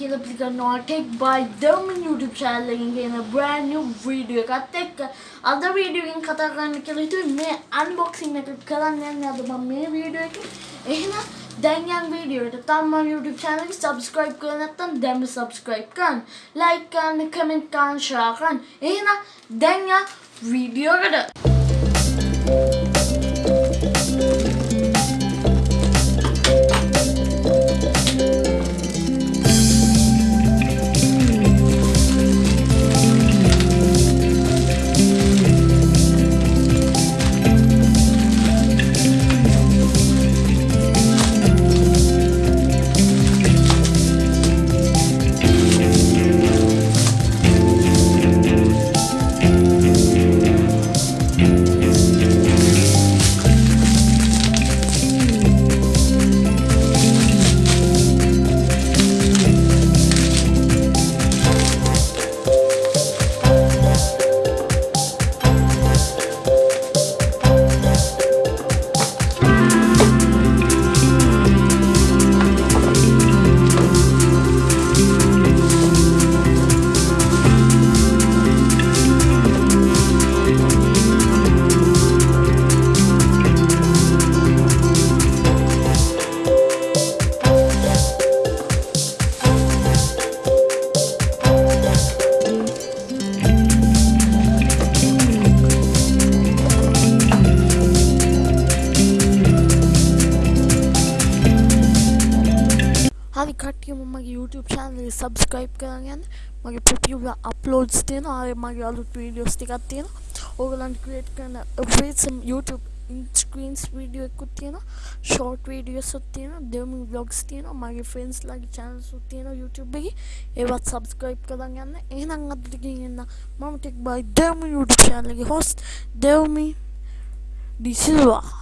කියලා පිළිගන්නවා tech by Dharman YouTube channel එකෙන් ගෙන brand new video එකත් එක්ක අද වීඩියෝ එකෙන් කතා කරන්න කියලා හිතුවේ. මේ unboxing එක කරන්න යන්නේ අද මම මේ වීඩියෝ එකේ. එහෙනම් දැන් යන් වීඩියෝ එකට. තාම මම YouTube channel එක subscribe කරලා නැත්නම් දැන්ම subscribe කරන්න. Like කරන්න comment කරන්න share කරන්න. එහෙනම් දැන් යන් වීඩියෝ එකට. හරි කට්ටියම මගේ YouTube channel එක subscribe කරන් යන්න. මගේ ප්‍රතිවල uploads තියෙනවා. ආයේ මගේ අලුත් videos ටිකක් තියෙනවා. ඕගලන්ට create කරන awesome YouTube screens video එකකුත් තියෙනවා. short videos උත් තියෙනවා. gaming vlogs තියෙනවා. මගේ friends ලගේ channels උත් තියෙනවා YouTube එකේ. ඒවත් subscribe කරන් යන්න. එහෙනම් අද ටිකකින් එන්න මම tech by Demi YouTube channel එකේ host Demi Disilva